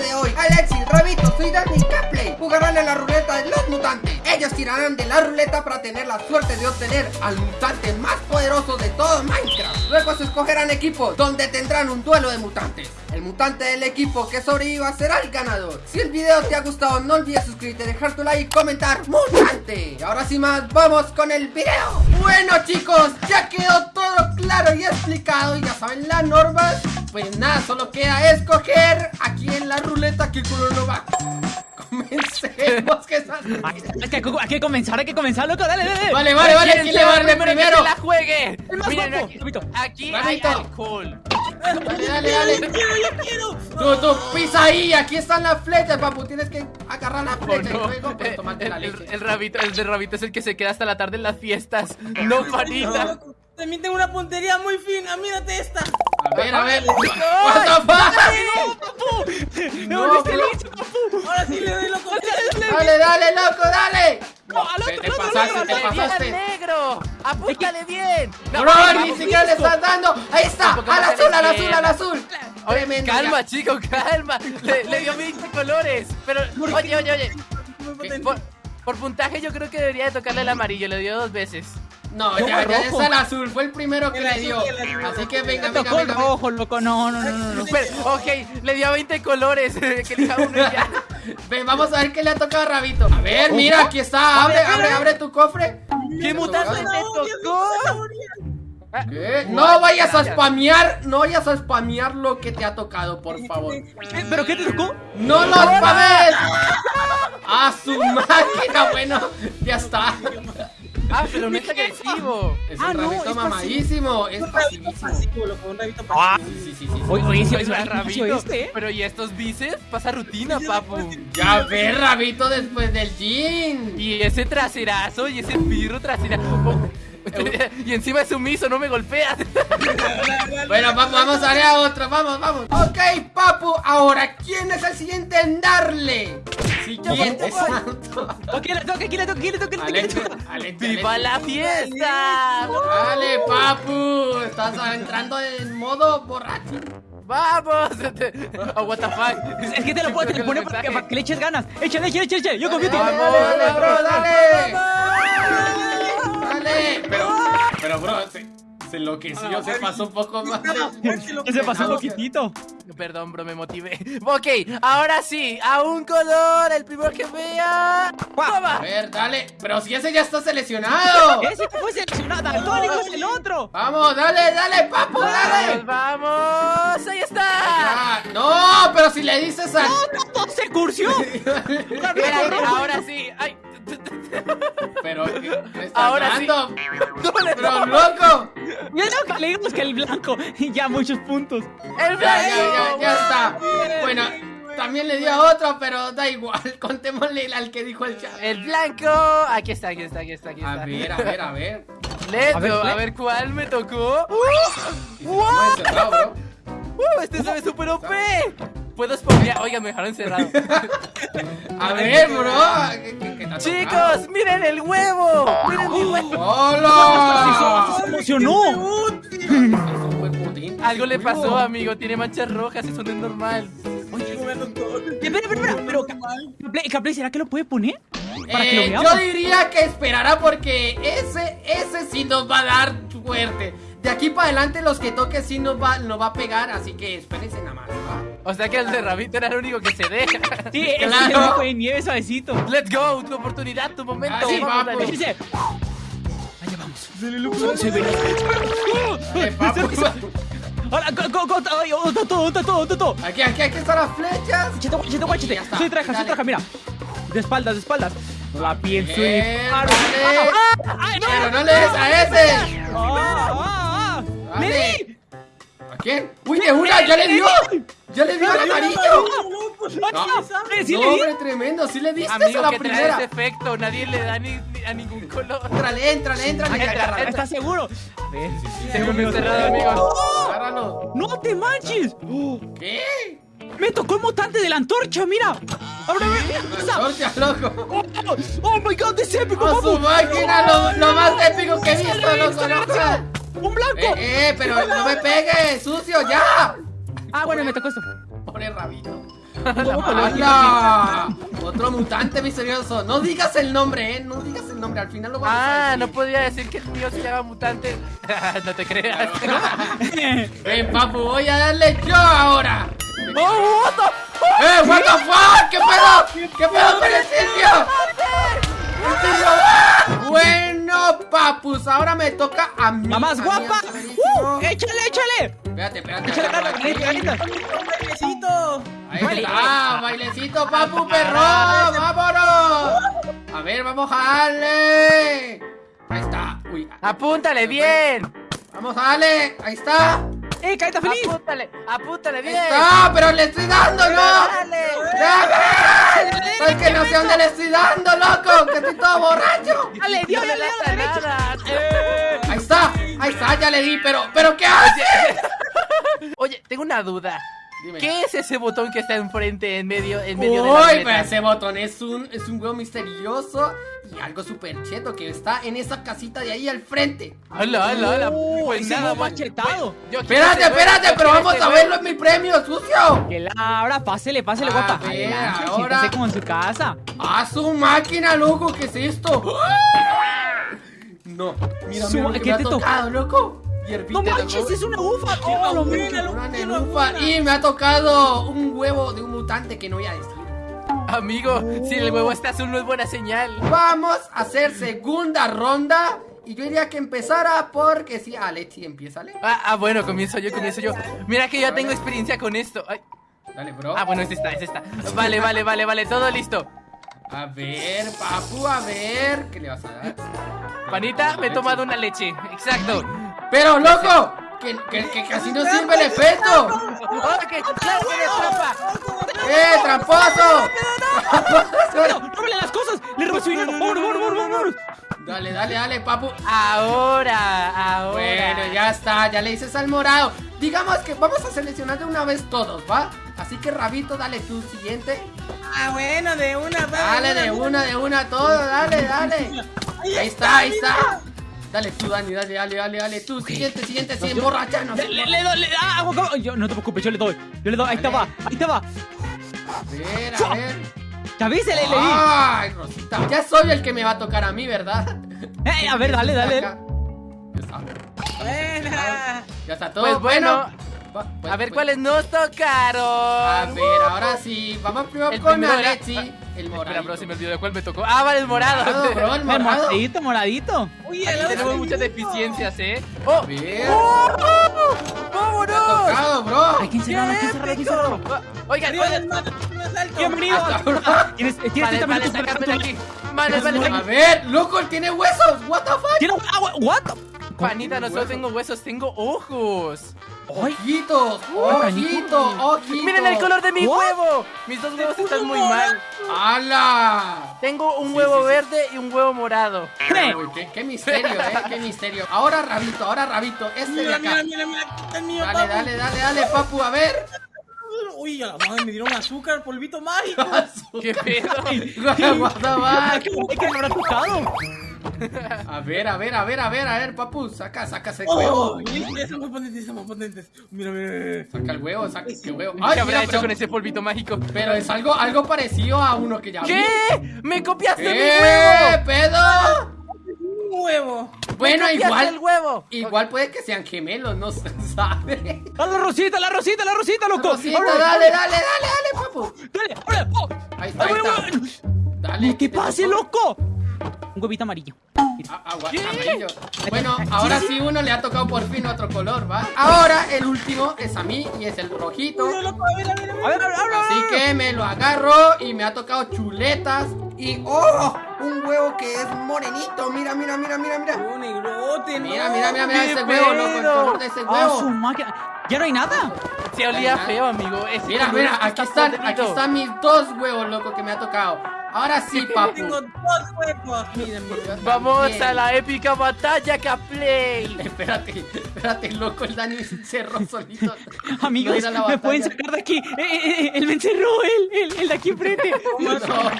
de hoy, Alexis, Rabito, soy Dani y Capley jugarán en la ruleta de los mutantes. Ellos tirarán de la ruleta para tener la suerte de obtener al mutante más poderoso de todo Minecraft. Luego se escogerán equipos donde tendrán un duelo de mutantes. El mutante del equipo que sobreviva será el ganador. Si el video te ha gustado, no olvides suscribirte, dejar tu like y comentar ¡Mutante! Y ahora sin más, vamos con el video. Bueno chicos, ya quedó todo claro y explicado y ya saben las normas. Pues nada, solo queda escoger aquí en la ruleta qué color no va. Comencemos que estás... Es que hay que comenzar, hay que comenzar, loco, dale, dale. Vale, vale, vale, ¿quién le va primero? primero? Que la juegue. El más Miren, guapo. aquí, Rabito. aquí hay alcohol. Dale, dale, dale. ¡Yo quiero, yo quiero! Tú, tú, pisa ahí, aquí están las flechas, papu. Tienes que agarrar la Oh, flecha y no. luego pues, Eh, tomarte la el, leche. el- el rabito, el de rabito es el que se queda hasta la tarde en las fiestas. No, Marita. Loco, También tengo una puntería muy fina, mírate esta. A ver, a ver. What the fuck? ¡No, papu! No, ¡No, volviste listo, papu! Ahora sí le doy loco. Dale, dale, loco, dale. No, al otro, Te, pasaste, te otro. ¡Bien al pasaste. negro! ¡Apúntale bien! No, Bro, ni siquiera le estás dando. Ahí está, al me azul, al azul, al azul. Oye, Tremendo, calma, chico, calma. Le, dio 20 colores. Pero, oye, oye, oye. Por puntaje, yo creo que debería de tocarle el amarillo. Le dio dos veces. No, Yo ya, ya es el azul. Fue el primero que El le dio. azul. Así que venga, venga, tocó venga. venga. rojo, loco, no, no, no, no, no. Pero, ok, le dio 20 colores. que elija uno y ya. Ven, vamos a ver qué le ha tocado a Rabito. A ver, mira, aquí está. Abre, abre, abre tu cofre. ¿Qué mutante te tocó? zanahoria. ¿Qué? No vayas a spamear, no vayas a spamear lo que te ha tocado, por favor. ¿Pero qué te tocó? ¡No lo spames! ¡A su máquina! Bueno, ya está. Ah, pero no es agresivo. Es Ah, un no, rabito es mamadísimo, es Un rabito pasivísimo. pasivo, loco, un rabito Ah. pasivo. Sí, sí, sí, sí. Oye, oye, sí, Oye, sí, sí, rabito. ¿oíste, eh? Pero ¿y estos bíceps? Pasa rutina, papu. Ya ves, rabito, después del gym. Y ese traserazo y ese pirro trasera. Y encima es sumiso, no me golpeas. Bueno, vamos, vamos a ver a otro, vamos, vamos. Ok, papu, ahora, ¿quién es el siguiente en darle? Siguiente santo. Ok, le toca, aquí le toca, aquí le toca, aquí le toca. ¡Viva la fiesta! Dale, papu, estás entrando en modo borracho. ¡Vamos! Oh, what the fuck. Es que te lo puedo te lo pone para que, para que le eches ganas. Échale, échale, échale. Yo confío en ti. Dale, dale, bro. Dale. Se, enloqueció, se pasó un poco más. Se pasó un poquitito. Perdón, bro, me motivé. Ok, ahora sí, a un color, el primero que vea. A ¡Toma! ver, dale. Pero si ese ya está seleccionado. Ese fue seleccionado. Daltónico es el otro. Vamos, dale, dale, papu, dale. ¡Vamos, vamos! ¡Ahí está! Ah, no, pero si le dices a. No, no, se cursió. Espérate, ahora sí. Ay. Pero, ¿qué me estás Ahora sí. dando? Pero, loco. Ya no, le dimos que el blanco. Y ya muchos puntos. ¡El Ya, ya, blanco! ya, ya está. Bueno, también le dio a otro, pero da igual. Contémosle al que dijo el chat. El blanco. Aquí está, aquí está, aquí está, aquí está. A ver, a ver, a ver. Let's A ver, go, a ver cuál me tocó. Encerrado, bro. ¡Uh! Este se ve super OP. Puedo spoilear. Oiga, me dejaron encerrado. A ver, bro. ¿qué- qué- qué Chicos, miren el huevo. Miren mi huevo. ¡Hola! Putín. Algo le pasó, amigo. Tiene manchas rojas. Eso no es normal. Tocó. Espera, espera, espera. Pero, Caplay, ¿será que lo puede poner? Para que lo Eh, veamos. yo diría que esperará porque ese, ese sí nos va a dar suerte. De aquí para adelante los que toque sí nos va, nos va a pegar, así que espérense nada más. O sea que el de Rabito era el único que se deja. Sí, es Claro. el único de nieve suavecito. Let's go. Tu oportunidad, tu momento. Ah, sí, Vamos, Allá vamos. Se ve. Ahora, go, go. Ay, oh, Tato, Tato, Tato. Aquí, aquí, aquí están las flechas. Guachete. Ya está, Soy traja, soy traja, mira. De espaldas, de espaldas. La disparo. dale. ¡Ah! ¡Ay, no! Pero no le des a ese. ¡Ah, ah, ah! ¡Le di! ¿A quién? ¡Uy, de una! ¡Ya le dio! ¡Ya le dio al amarillo! ¡Sí, sí No, le di! hombre, tremendo. Sí le diste a Amigo, la que trae primera. ese efecto. Nadie le da ni, ni a ningún color. Entrale, entrale, entrale. Entra, Agárralo. entra. ¿Estás seguro? A ver. Tengo muy cerrado, amigos. Agárralo. ¡No te manches! ¡Oh! ¿Qué? ¡Me tocó el mutante de la antorcha! ¡Mira! Antorcha, loco. ¡Oh, oh my god! ¡Es épico, ¡A papu! su máquina! Lo, lo más épico que he visto, loco, loco. ¡Un blanco! Eh, eh, pero no me pegues, sucio, ya. Ah, bueno, me tocó esto. Pobre rabito. ¡Hala! Otro mutante misterioso. No digas el nombre, eh. No digas el nombre. Al final lo vamos a Ah, no podía decir que el mío se llama mutante. no te creas. Ven, papu, voy a darle yo ahora. ¡Oh, what the- ¡Eh, what the fuck! ¿Qué pedo? ¿Qué pedo con. ¡Ah! Bueno, papus, ahora me toca a mí. ¡La más a mí, guapa! ¡Uh! ¡Échale, échale! Espérate, espérate. ¡Échale Ahí está, bailecito, papu, perro. ¡Vámonos! A ver, vamos a darle. Ahí está. Uy, Apúntale bien. vamos a darle. Ahí está. ¡Eh, carita feliz! Apúntale, apúntale Ahí bien. está, pero le estoy dando, ¿no? Dale. ¡Dame! ¡Soy que no sé dónde le estoy dando, loco! ¡Que estoy todo borracho! ¡Dale, No Dios, le dale, dale. Eh. Ahí está, ahí está, ya le di, pero, pero ¿qué hace? Oye, tengo una duda. Dime. ¿Qué es ese botón que está enfrente, en medio, en medio de la pero ese botón es un, es un huevo misterioso y algo súper cheto que está en esa casita de ahí al frente. ¡Hala, hala, hala! ¡Uh! Pues nada machetado. Quiero Espérate, espérate, pero vamos a verlo en mi premio, sucio. Que la abra, pásele, pásele, A guapa. ver, Adelante, ahora. como en su casa. ¡A su máquina, loco! ¿Qué es esto? No, mira, Su- mira lo que ¿qué me ha te tocó? tocado, loco. Hierbita No manches, es una ufa. ¡Qué ¡Oh, lo loco! Una. Y me ha tocado un huevo de un mutante que no voy a decir. Amigo, si el huevo está azul no es buena señal. Vamos a hacer segunda ronda. Y yo diría que empezara porque si Alexi empieza, Ale. Ah, ah, bueno, comienzo yo, comienzo yo. Mira que ya tengo experiencia con esto. Ay. Dale, bro. Ah, bueno, es esta, es esta. Vale, vale, vale, vale, todo listo. A ver, papu, a ver. ¿Qué le vas a dar? Panita, me he tomado una leche. Exacto. Pero, loco, que, que- que casi no sirve el efecto. ¡Eh, tramposo! ¡No, róbale las cosas! ¡Le robé su dinero! ¡Vámonos, vámonos, vámonos, vámonos! Dale, dale, dale, papu. Ahora, ahora. Bueno, ya está, ya le dices al morado. Digamos que vamos a seleccionar de una vez todos, ¿va? Así que, Rabito, dale tú siguiente. Ah, bueno, de una, va, Dale de una, de una, todo, dale, dale. Ahí está, ahí está. Dale tú, Dani, dale, dale, dale, dale. Tú, siguiente, siguiente, sí, emborrachanos. Le, le, le doy, le, ah, agua. Yo, no te preocupes, yo le doy. Yo le doy, ahí va, ahí va. A ver, a ver. Ya viste, le, le di. Ay, Rosita, ya soy el que me va a tocar a mí, ¿verdad? Eh, a ver, dale, dale. Ya está. Ya está todo. Pues bueno, Va, pues, A ver pues. cuáles nos tocaron. A ver, ahora sí. Vamos primero El con primero Alexi. Ah, El Espera, morado. bro, si me olvidó de cuál me tocó. Ah, vale, el morado. Morado, bro, el morado. moradito, moradito. Uy, Aquí el tenemos muchas deficiencias, ¿eh? ¡Oh! ver. ¡Oh! Me ha ¡Vámonos! tocado, bro. Hay que encerrarlo, hay que encerrarlo, hay que encerrarlo. Ah, Oigan, oigan. Bienvenido. Tienes, tienes Vale, 30 vale, aquí. Vale, vale, A ver, loco, tiene huesos. What the fuck? Tiene agua. What? Panita, no solo tengo huesos, tengo ojos. Ojitos, ojitos, ojitos. Miren el color de mi What? huevo. Mis dos huevos están muy mal. ¡Hala! Tengo un Sí, huevo sí, sí. verde y un huevo morado. Uy, qué, qué misterio, eh, qué misterio. Ahora Rabito, ahora Rabito, este de Mira, acá. mira, mira, mira, aquí está el mío, Dale, papu. dale, dale, dale, papu, a ver. Uy, a la madre me dieron azúcar, polvito mágico. ¿Qué pedo? What the fuck? ¿Qué le habrá tocado? A ver, a ver, a ver, a ver, a ver, papu, saca, saca ese Oh, huevo. uy, están muy potentes, están muy potentes. Mira, mira, mira. Saca el huevo, saca el huevo. ¿Qué Ay, habrá mira, hecho pero, con ese polvito mágico? pero es algo, algo parecido a uno que ya vi. ¿Qué? ¡Me copiaste mi ¿Qué huevo! pedo? Un huevo. Bueno, ¡Me copiaste igual, el huevo! igual puede que sean gemelos, no se sabe. ¡A la rosita, la rosita, la rosita, loco! Rosita, Ahora, dale, dale, dale, dale, papu. ¡Dale! ¡Ahora! ¡Oh! Ahí está, ¡Ay, ahí está. Dale. ¡No ¿qué te pase, tocó? loco! Un huevito amarillo. Ah, agua, amarillo. Bueno, ahora sí. uno le ha tocado por fin otro color, ¿va? Ahora el último es a mí y es el rojito. Así que me lo agarro y me ha tocado chuletas y ¡oh! Un huevo que es morenito. Mira, mira, mira, mira, mira. Un negrote, no. Mira, mira, mira, mira ¡Qué ese huevo, loco, el color de ese ¡Ah, su huevo. máquina! ¡Ya no hay nada! Se olía feo, amigo. Ese Mira, mira, aquí están, aquí están mis dos huevos, loco, que me ha tocado. Ahora sí, papu. Tengo dos huevos. Mira, mira. Vamos Bien. a la épica batalla Caplay. Espérate, espérate, loco, el Dani se encerró solito. Amigos, No la ¿me pueden sacar de aquí? Eh, eh, eh, él me encerró, él, él, él de aquí enfrente. No, bro.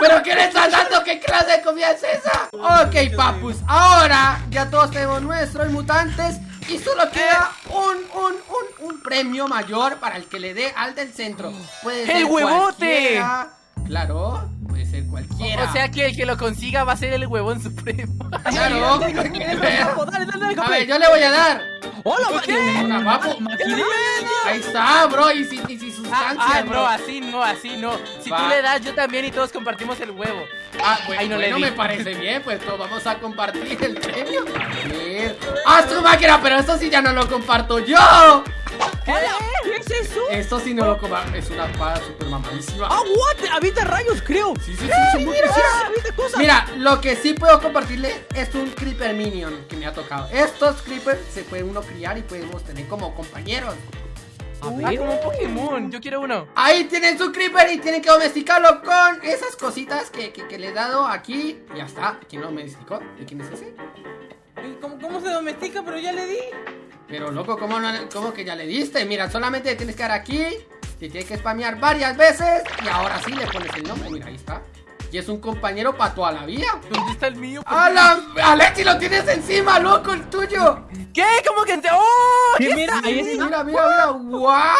¿Pero qué le estás dando? ¿Qué clase de comida es esa? Ok, papus, ahora ya todos tenemos nuestros mutantes. Y solo queda un, un, un, un premio mayor para el que le dé al del centro. Puede ser ¡El huevote! cualquiera. Claro, puede ser cualquiera. O sea que el que lo consiga va a ser el huevón supremo. claro. Dale, dale, dale, A ver, yo le voy a dar. ¡Hola, Hola, papu. Maquinilla! Ahí está, bro. Y sin, y sin Ah, sustancia, ah, bro. no, así no, así no. Si Va. tú le das, yo también y todos compartimos el huevo. Ah, bueno, Ahí no le bueno, di. me parece bien, pues todos vamos a compartir el premio. ¡Ah, su máquina! Pero esto sí ya no lo comparto yo. ¡Hola! ¿Qué eso? Esto sí no lo comparto. Es una espada super mamadísima. ¡Ah, what! ¡Habita rayos, creo! Sí, sí, sí, sí, muy ¡Mira, habita cosas! Mira, lo que sí puedo compartirle es un Creeper Minion que me ha tocado. Estos Creepers se puede uno criar y podemos tener como compañeros. A Ah, ver. como un Pokémon. Yo quiero uno. Ahí tienen su Creeper y tienen que domesticarlo con esas cositas que, que, que le he dado aquí. Y ya está. ¿Quién lo domesticó? ¿Y quién es ese? ¿Y ¿Cómo, ¿Cómo se domestica? Pero ya le di. Pero loco, ¿cómo, no, cómo que ya le diste? Mira, solamente tienes que dar aquí. Te tienes que spamear varias veces. Y ahora sí le pones el nombre. Mira, ahí está. Y es un compañero para toda la vida. ¿Dónde está el mío? ¡Hala! ¡Alexi, lo tienes encima, loco, el tuyo! ¿Qué? ¿Cómo que te.? ¡Oh! ¿Qué? ¿Qué Mira, ahí está. Mira, mira, mira. ¡Guau!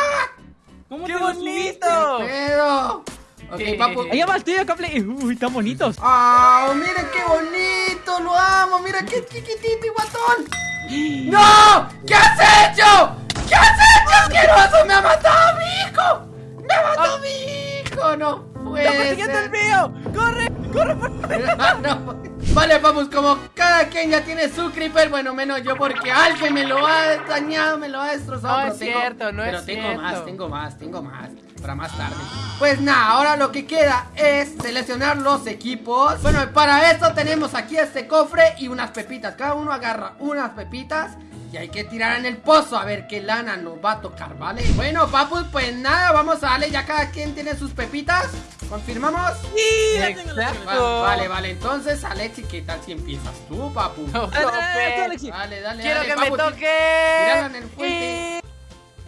¿Cómo ¡Qué bonito! ¡Pedo! Ok, ¿Qué? papu. Allá va el tío, Capley. Uy, están bonitos. ¡Ah! ¡Miren qué bonito! ¡Lo amo! ¡Mira qué chiquitito y guatón! ¡No! ¿Qué has hecho? ¿Qué has hecho, asqueroso? ¡Me ha matado a mi hijo! ¡Me ha matado a mi hijo! ¡No puede ¡Está ser! el mío! ¡Corre! ¡Corre! por- Ah, no. Vale, vamos, como cada quien ya tiene su creeper, bueno, menos yo porque alguien me lo ha dañado, me lo ha destrozado. No pero es cierto, no pero es tengo cierto. más, tengo más, tengo más, para más tarde. Pues nada, ahora lo que queda es seleccionar los equipos. Bueno, para esto tenemos aquí este cofre y unas pepitas. Cada uno agarra unas pepitas. Y hay que tirar en el pozo a ver qué lana nos va a tocar, ¿vale? Bueno, papus, pues nada, vamos a darle, ya cada quien tiene sus pepitas. ¿Confirmamos? Sí, ya tengo la Exacto. Va- vale, vale, entonces Alexi, ¿qué tal si empiezas tú, papu? No, Dale, dale, dale, Sope. Alexi. Dale, dale, Quiero dale, que papu, me toque. tíralo en el fuente. Y...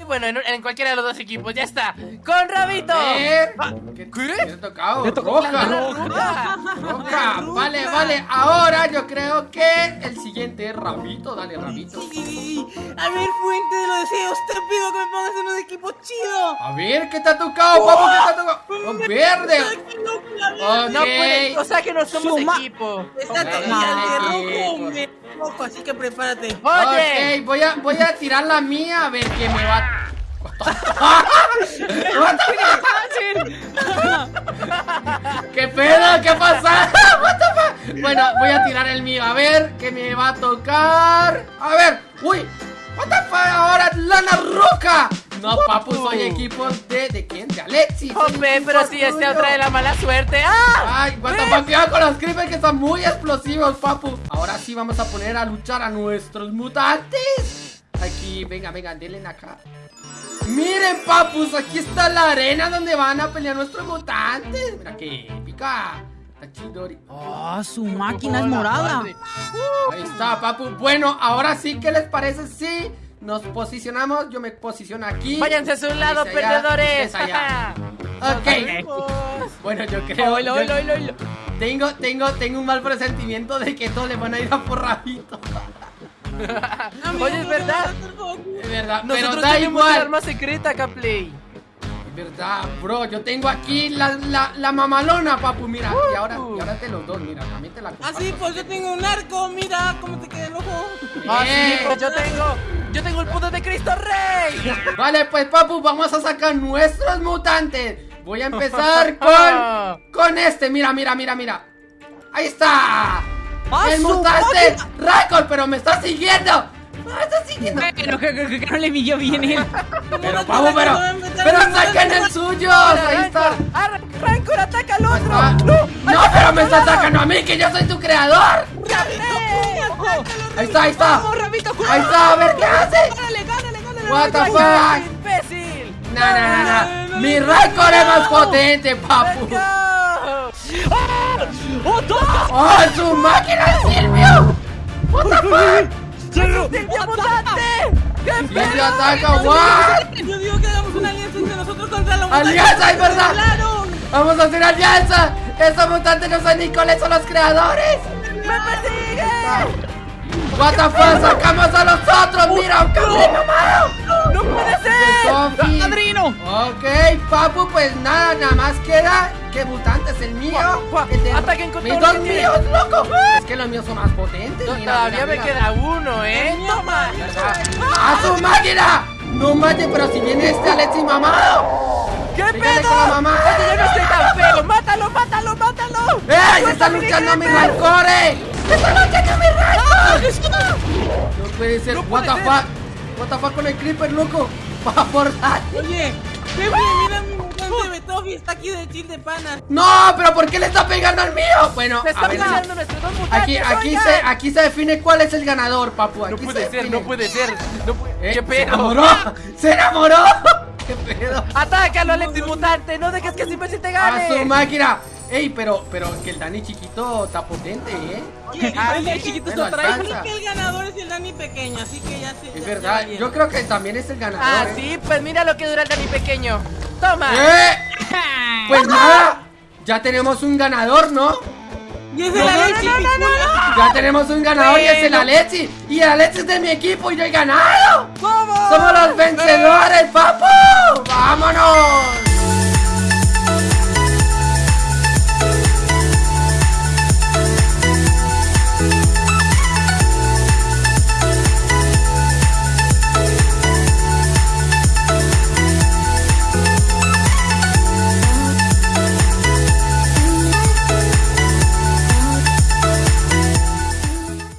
y bueno, en, en cualquiera de los dos equipos, ya está. ¡Con Rabito! A ver, Ah, ¿Qué, ¿qué? ¿qué te ha tocado? Te tocó Roja. roja. Roja. Vale, vale, ahora yo creo que el siguiente es Rabito, dale, Rabito. Sí. A ver, fuente de los deseos, te pido que me pongas en un equipo chido. A ver, ¿qué te ha tocado, papu? ¿Qué te ha tocado? Oh, verde. Qué loco, la verdad. Ok. No puede, o sea que no somos Suma. equipo. Está Vale, todavía de rojo, así que prepárate. Oye, Ok, voy a, voy a tirar la mía a ver qué me va... ¿Qué pedo? ¿Qué pasa? Bueno, voy a tirar el mío. A ver, ¿qué me va a tocar? A ver, uy. What the fuck? Ahora lana roca. No, papu, soy equipo de... ¿De quién? De Alexi. soy Jope, pero si este tuyo. trae la mala suerte. ¡Ah! Ay, what the cuidado con los creepers que son muy explosivos, papu. Ahora sí vamos a poner a luchar a nuestros mutantes. Aquí, venga, venga, denle acá. Miren, papus, aquí está la arena donde van a pelear nuestros mutantes. Mira qué épica. Chidori. Ah, su máquina es morada. Ahí está, papu. Bueno, ahora sí, ¿qué les parece si nos posicionamos? Yo me posiciono aquí. Váyanse a su lado, allá, perdedores. allá. Ok. Bueno, yo creo. Oilo, yo- oilo, oilo, oilo. Tengo, tengo, tengo un mal presentimiento de que todos le van a ir a por rabito. Oye, es verdad. Es verdad, Nosotros pero da tenemos igual. arma secreta, Caplay. Es verdad, bro. Yo tengo aquí la, la, la mamalona, papu. Mira, y ahora, y ahora te los dos. Mira, también te la Ah, comparto. sí, pues yo tengo un arco, mira cómo te queda el ojo. Ah, sí, Bien. pues yo tengo. Yo tengo el poder de Cristo Rey. Vale, pues, papu, vamos a sacar nuestros mutantes. Voy a empezar con, con este. Mira, mira, mira, mira. Ahí está. ¡Ah, el mutante Raikol, pero me está siguiendo. Me está siguiendo. Pero que, no le midió bien él. Pero, papu, pero, pero saquen el suyo. Ahí está. Ah, Rancor ataca al otro. está. No, pero me está sacando a mí, que yo soy tu creador. Ahí está, ahí está. Ahí está, a ver qué hace. Gánale, gánale, gánale. What the ¡Ay, fuck. imbécil! No, no, no, no. Mi Raikor es más potente, papu. ¡Oh, toca! ¡Oh, su máquina, Silvio! What the fuck? ¡Cerro! ¡Silvio mutante! ¡Qué Silvio ataca, what? Yo digo que hagamos una alianza entre nosotros contra la Alianza, es verdad. ¡Claro! Vamos a hacer alianza. Estos mutantes no son ni cuáles son los creadores. ¡Me persigue! What the fuck, sacamos a los otros, mira, un cabrón mamado. ¡No puede ser! ¡Padrino! Ok, papu, pues nada, nada más queda que mutante es el mío. Guau, guau, que te- hasta que encontré Mis uno dos míos, loco. Es que los míos son más potentes. No, mira, Todavía mira, me mira. queda uno, ¿eh? ¡Toma! ¡A su máquina! No manches, pero si viene este Alexi mamado. ¿Qué pedo? con la mamá. Yo no estoy tan feo. ¡Mátalo, mátalo, mátalo! ¡Eh! ¡Se está luchando mi rancore! ¡Se está luchando mi rancore! No puede ser. No What the fuck? What the fuck con el creeper, loco. Va a forzar. Oye, mira mi mutante Betofi, está aquí de chill de pana. No, pero ¿por qué le está pegando al mío? Bueno, ¡Me a ver. Aquí, aquí se, aquí se define cuál es el ganador, papu. Aquí No se puede ser, define. no puede ser. No puede... Eh, ¿Qué ¡Se pedo? enamoró! ¡Se enamoró! ¿Qué pedo? ¡Atácalo, Alexis Mutante! ¡No dejes que ese imbécil te ¡A su gane! máquina! Ey, pero, pero que el Dani chiquito está potente, ¿eh? Oye, Ah, oye, sí, chiquito, esto trae. alcanza. que el ganador es el Dani pequeño, así que ya se. Es ya- verdad, ya yo creo que también es el ganador. Ah, ¿eh? sí, pues mira lo que dura el Dani pequeño. ¡Toma! ¡Eh! Pues nada, ya tenemos un ganador, ¿no? Y es el no, Alexi no, no. Ya tenemos un ganador y es el. Alexi. Y el Alexi es de mi equipo y yo he ganado. ¡Vamos! ¡Somos los vencedores, papu! ¡Vámonos!